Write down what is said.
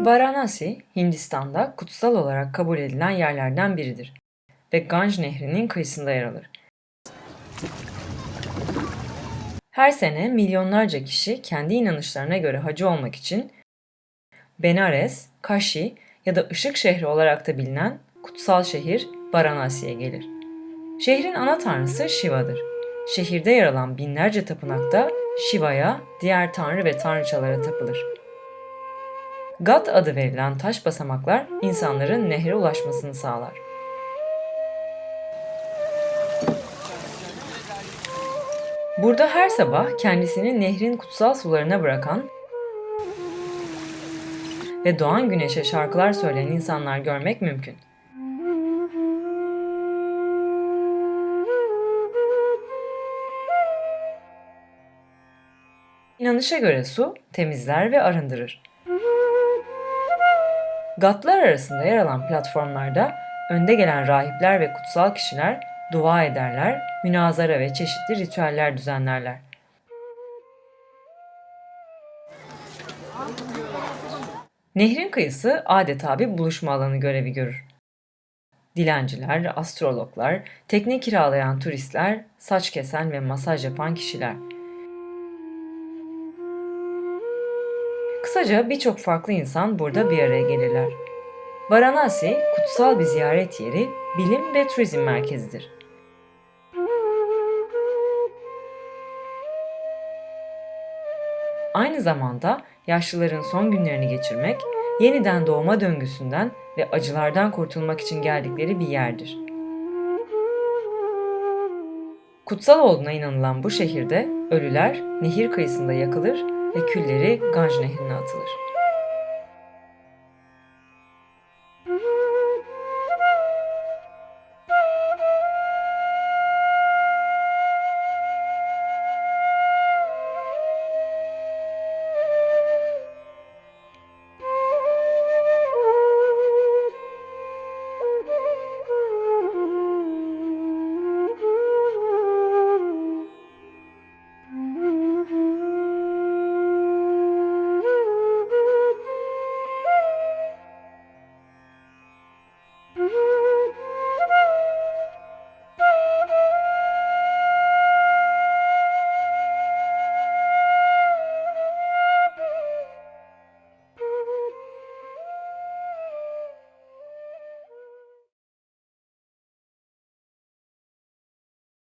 Varanasi, Hindistan'da kutsal olarak kabul edilen yerlerden biridir ve Ganj Nehri'nin kıyısında yer alır. Her sene milyonlarca kişi kendi inanışlarına göre hacı olmak için Benares, Kashi ya da Işık şehri olarak da bilinen kutsal şehir Varanasi'ye gelir. Şehrin ana tanrısı Shiva'dır. Şehirde yer alan binlerce tapınakta Shiva'ya, diğer tanrı ve tanrıçalara tapılır. Gat adı verilen taş basamaklar insanların nehre ulaşmasını sağlar. Burada her sabah kendisini nehrin kutsal sularına bırakan ve doğan güneşe şarkılar söyleyen insanlar görmek mümkün. İnanışa göre su temizler ve arındırır. Gatlar arasında yer alan platformlarda önde gelen rahipler ve kutsal kişiler dua ederler, münazara ve çeşitli ritüeller düzenlerler. Nehrin kıyısı adeta bir buluşma alanı görevi görür. Dilenciler, astrologlar, tekne kiralayan turistler, saç kesen ve masaj yapan kişiler. Kısaca birçok farklı insan burada bir araya gelirler. Varanasi, kutsal bir ziyaret yeri, bilim ve turizm merkezidir. Aynı zamanda yaşlıların son günlerini geçirmek, yeniden doğma döngüsünden ve acılardan kurtulmak için geldikleri bir yerdir. Kutsal olduğuna inanılan bu şehirde ölüler nehir kıyısında yakılır ve külleri Ganj Nehri'ne atılır.